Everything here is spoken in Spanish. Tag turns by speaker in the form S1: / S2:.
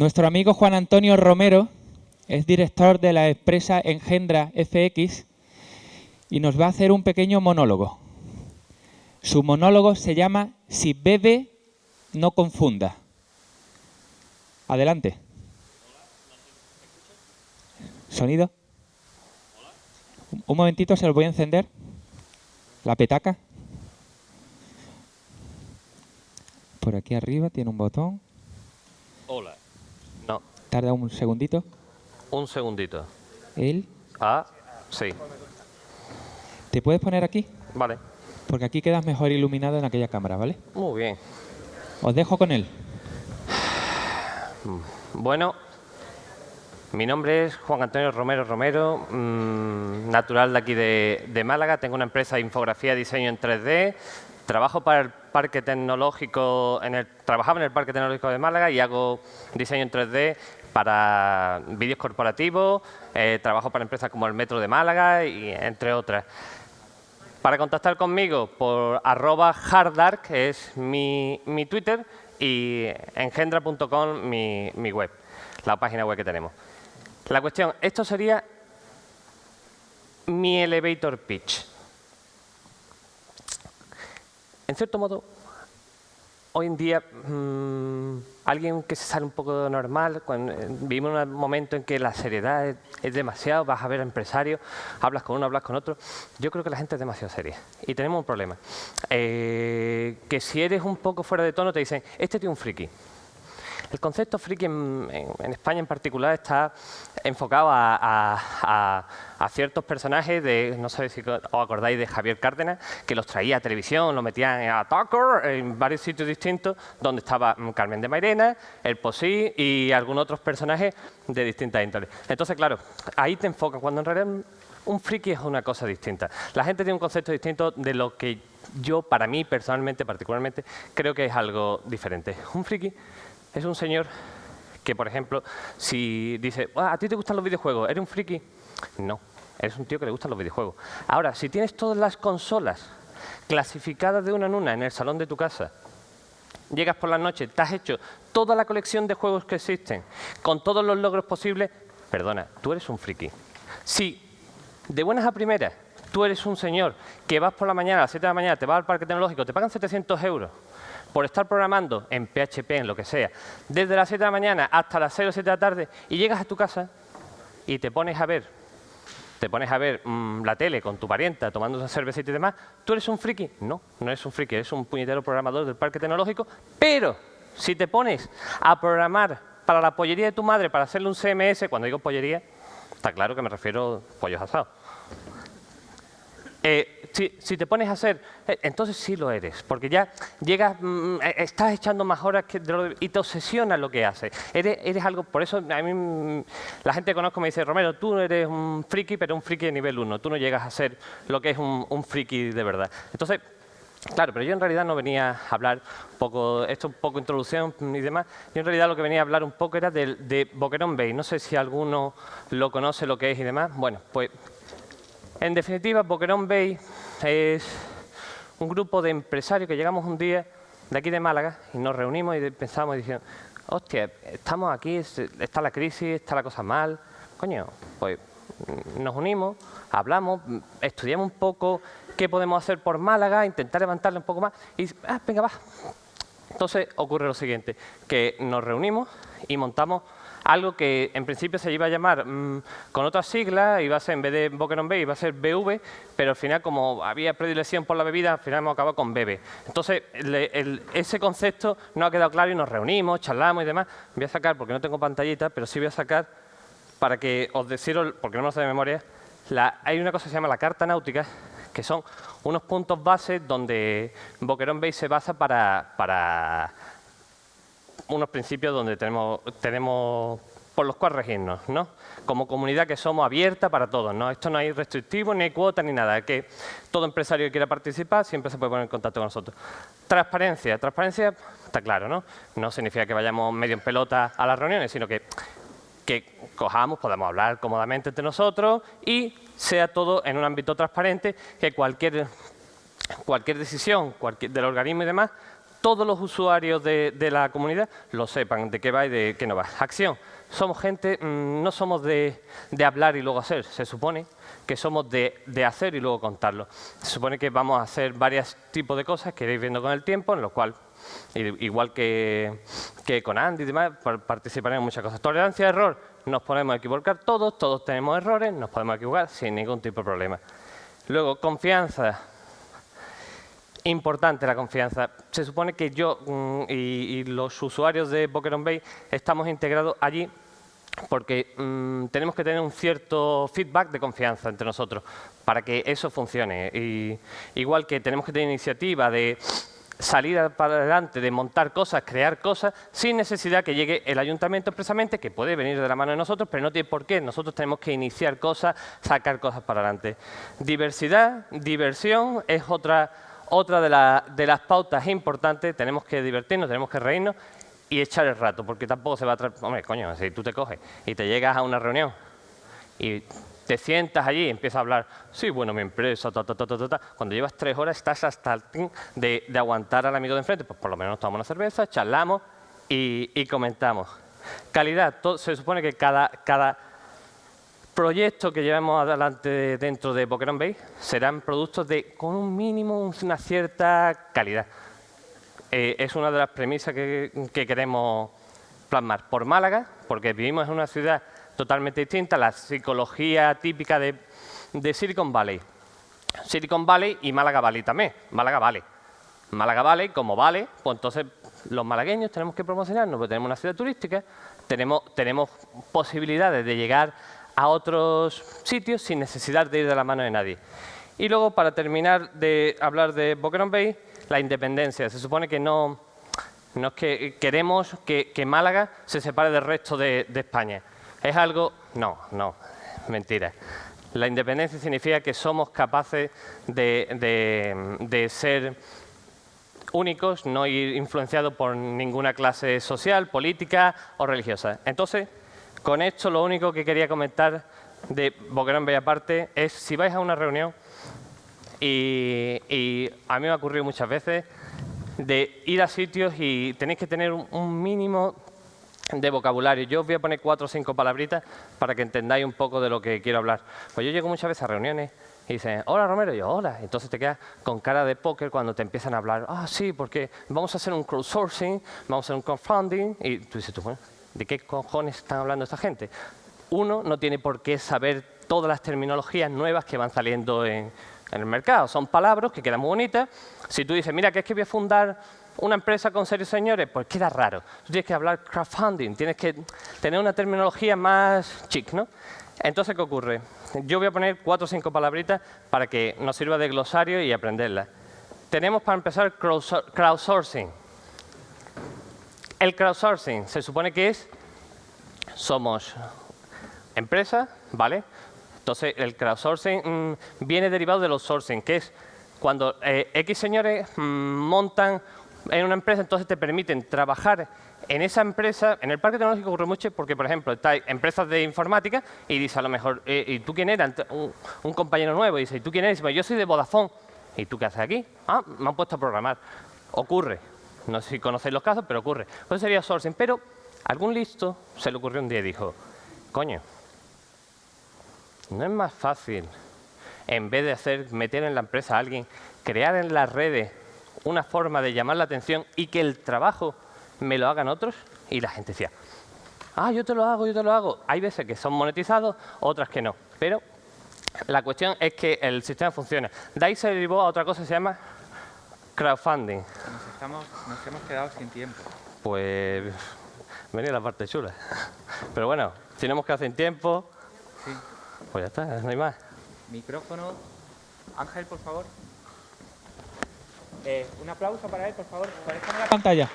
S1: Nuestro amigo Juan Antonio Romero es director de la empresa Engendra FX y nos va a hacer un pequeño monólogo. Su monólogo se llama Si bebe, no confunda. Adelante. ¿Sonido? Un momentito, se lo voy a encender. La petaca. Por aquí arriba tiene un botón.
S2: Hola.
S1: Tarda un segundito.
S2: un segundito.
S1: Él.
S2: Ah, sí.
S1: ¿Te puedes poner aquí?
S2: Vale.
S1: Porque aquí quedas mejor iluminado en aquella cámara, ¿vale?
S2: Muy bien.
S1: Os dejo con él.
S2: Bueno, mi nombre es Juan Antonio Romero Romero, mm, natural de aquí de, de Málaga. Tengo una empresa de infografía y diseño en 3D. Trabajo para el Parque Tecnológico, en el, trabajaba en el Parque Tecnológico de Málaga y hago diseño en 3D para vídeos corporativos. eh, trabajo para empresas como el Metro de Málaga y entre otras. Para contactar conmigo por arroba harddark, que es mi, mi Twitter, y engendra.com, mi, mi web, la página web que tenemos. La cuestión, esto sería mi elevator pitch. En cierto modo, hoy en día, mm, alguien que se sale un poco de normal, cuando, eh, vivimos un momento en que la seriedad es, es demasiado, vas a ver a empresarios, hablas con uno, hablas con otro. Yo creo que la gente es demasiado seria y tenemos un problema. Eh, que si eres un poco fuera de tono te dicen, este tío es un friki. El concepto friki en, en- España en particular está enfocado a, ciertos personajes de, no sé si os acordáis de Javier Cárdenas, que los traía a televisión, los metían a Tucker en varios sitios distintos, donde estaba mm, Carmen de Mairena, el Posí y algunos otros personajes de distintas índoles. Entonces, claro, ahí te enfocan, cuando en realidad un friki es una cosa distinta. La gente tiene un concepto distinto de lo que yo, para mí, personalmente, particularmente, creo que es algo diferente. Un friki es un señor que, por ejemplo, si dice, "Ah, ¿a ti te gustan los videojuegos? ¿Eres un friki? No, eres un tío que le gustan los videojuegos. Ahora, si tienes todas las consolas clasificadas de una en una en el salón de tu casa, llegas por la noche, te has hecho toda la colección de juegos que existen, con todos los logros posibles, perdona, tú eres un friki. Si de buenas a primeras tú eres un señor que vas por la mañana, a las 7 de la mañana, te vas al parque tecnológico, te pagan 700 euros por estar programando en PHP, en lo que sea, desde las 7 de la mañana hasta las 6 o 7 de la tarde, y llegas a tu casa y te pones a ver te pones a ver mm, la tele con tu parienta tomando una cervecita y demás, ¿tú eres un friki? No, no eres un friki, eres un puñetero programador del parque tecnológico, pero si te pones a programar para la pollería de tu madre, para hacerle un CMS, cuando digo pollería, está claro que me refiero a pollos asados. Eh, si, te pones a hacer, eh, entonces sí lo eres, porque ya llegas, mm, eh, estás echando más horas que de lo- y te obsesiona lo que haces. Eres, eres algo, por eso a mí mm, la gente que conozco me dice, Romero, tú eres un friki, pero un friki de nivel 1, tú no llegas a ser lo que es un, friki de verdad. Entonces, Claro, pero yo en realidad no venía a hablar un poco, esto un poco introducción y demás, yo en realidad lo que venía a hablar un poco era del- de, Boquerón Bay, no sé si alguno lo conoce, lo que es y demás. Bueno, pues en definitiva, Boquerón Bay es un grupo de empresarios que llegamos un día de aquí de Málaga y nos reunimos y pensamos diciendo, hostia, estamos aquí, es- está la crisis, está la cosa mal, coño, pues mm, nos unimos, hablamos, mm, estudiamos un poco qué podemos hacer por Málaga, intentar levantarle un poco más y, ah, venga, va, entonces ocurre lo siguiente, que nos reunimos y montamos algo que en principio se iba a llamar mm, con otras siglas, iba a ser en vez de Boquerón Bay, iba a ser BV, pero al final como había predilección por la bebida, al final hemos acabado con BB. Entonces le- el- ese concepto no ha quedado claro y nos reunimos, charlamos y demás. Voy a sacar, porque no tengo pantallita, pero sí voy a sacar para que os deciros, porque no me lo sé de memoria, la- hay una cosa que se llama la carta náutica, que son unos puntos base donde Boquerón Bay se basa para unos principios donde tenemos, tenemos por los cuales regirnos, ¿no? Como comunidad que somos abierta para todos, ¿no? Esto no hay restrictivo, ni hay cuota, ni nada. Que todo empresario que quiera participar siempre se puede poner en contacto con nosotros. Transparencia. Transparencia está claro, ¿no? No significa que vayamos medio en pelota a las reuniones, sino que que cojamos, podamos hablar cómodamente entre nosotros y sea todo en un ámbito transparente, que cualquier, cualquier decisión cualquier, del organismo y demás todos los usuarios de, de la comunidad lo sepan, de qué va y de qué no va. Acción. Somos gente, mm, no somos de, de hablar y luego hacer. Se supone que somos de, de, hacer y luego contarlo. Se supone que vamos a hacer varios tipos de cosas que iréis viendo con el tiempo, en lo cual, igual que, que con Andy y demás, participaremos en muchas cosas. Tolerancia a error, nos podemos equivocar todos, todos tenemos errores, nos podemos equivocar sin ningún tipo de problema. Luego, confianza. Importante la confianza. Se supone que yo mm, y, los usuarios de Pokémon Bay estamos integrados allí porque mmm, tenemos que tener un cierto feedback de confianza entre nosotros para que eso funcione. Y, igual que tenemos que tener iniciativa de salir para adelante, de montar cosas, crear cosas, sin necesidad que llegue el ayuntamiento expresamente, que puede venir de la mano de nosotros, pero no tiene por qué. Nosotros tenemos que iniciar cosas, sacar cosas para adelante. Diversidad, diversión es otra, otra de, la, de las pautas importantes. Tenemos que divertirnos, tenemos que reírnos y echar el rato, porque tampoco se va a traer... Hombre, coño, si tú te coges y te llegas a una reunión y te sientas allí y empiezas a hablar, sí, bueno, mi empresa, ta, ta, ta, ta, ta, Cuando llevas tres horas estás hasta el fin de, aguantar al amigo de enfrente, pues por lo menos tomamos una cerveza, charlamos y, comentamos. Calidad, se supone que cada proyecto que llevemos adelante dentro de Pokémon Bay serán productos de con un mínimo, una cierta calidad. Eh, es una de las premisas que, que queremos plasmar. Por Málaga, porque vivimos en una ciudad totalmente distinta, la psicología típica de, de, Silicon Valley. Silicon Valley y Málaga Valley también. Málaga Valley. Málaga Valley, como vale, pues entonces los malagueños tenemos que promocionarnos, porque tenemos una ciudad turística, tenemos, tenemos posibilidades de llegar a otros sitios sin necesidad de ir de la mano de nadie. Y luego, para terminar de hablar de Boquerón Bay, la independencia. Se supone que no, no es que queremos que, que Málaga se separe del resto de, de España. ¿Es algo? No, no, mentira. La independencia significa que somos capaces de, de, de, ser únicos, no ir influenciados por ninguna clase social, política o religiosa. Entonces, con esto lo único que quería comentar de Boquerón Aparte es si vais a una reunión y, y, a mí me ha ocurrido muchas veces de ir a sitios y tenéis que tener un, un mínimo de vocabulario. Yo os voy a poner cuatro o cinco palabritas para que entendáis un poco de lo que quiero hablar. Pues yo llego muchas veces a reuniones y dicen, hola Romero, y yo, hola. Entonces te quedas con cara de póker cuando te empiezan a hablar, ah, sí, porque vamos a hacer un crowdsourcing, vamos a hacer un crowdfunding, y tú dices, tú, bueno, ¿de qué cojones están hablando esta gente? Uno no tiene por qué saber todas las terminologías nuevas que van saliendo en, el mercado. Son palabras que quedan muy bonitas. Si tú dices, mira, que es que voy a fundar una empresa con serios señores, pues queda raro. Tú tienes que hablar crowdfunding, tienes que tener una terminología más chic, ¿no? Entonces, ¿qué ocurre? Yo voy a poner cuatro o cinco palabritas para que nos sirva de glosario y aprenderlas. Tenemos para empezar crowdsourcing. El crowdsourcing se supone que es, somos empresa, ¿vale? Entonces, el crowdsourcing mmm, viene derivado del outsourcing, que es cuando eh, X señores mmm, montan en una empresa, entonces te permiten trabajar en esa empresa, en el parque tecnológico ocurre mucho porque, por ejemplo, hay empresas de informática y dice a lo mejor, eh, ¿y tú quién eres? Un, compañero nuevo dice, ¿y tú quién eres? Y dice, yo soy de Vodafone. ¿Y tú qué haces aquí? Ah, me han puesto a programar. Ocurre. No sé si conocéis los casos, pero ocurre. Pues sería sourcing. Pero algún listo se le ocurrió un día y dijo, coño, ¿no es más fácil, en vez de hacer, meter en la empresa a alguien, crear en las redes una forma de llamar la atención y que el trabajo me lo hagan otros? Y la gente decía, ah, yo te lo hago, yo te lo hago. Hay veces que son monetizados, otras que no. Pero la cuestión es que el sistema funciona. De ahí se derivó a otra cosa que se llama crowdfunding.
S1: Nos, estamos, nos hemos quedado sin tiempo.
S2: Pues venía la parte chula. Pero bueno, hemos quedado sin tiempo,
S1: sí.
S2: pues ya está, no hay más.
S1: Micrófono. Ángel, por favor. Eh, un aplauso para él, por favor. La pantalla.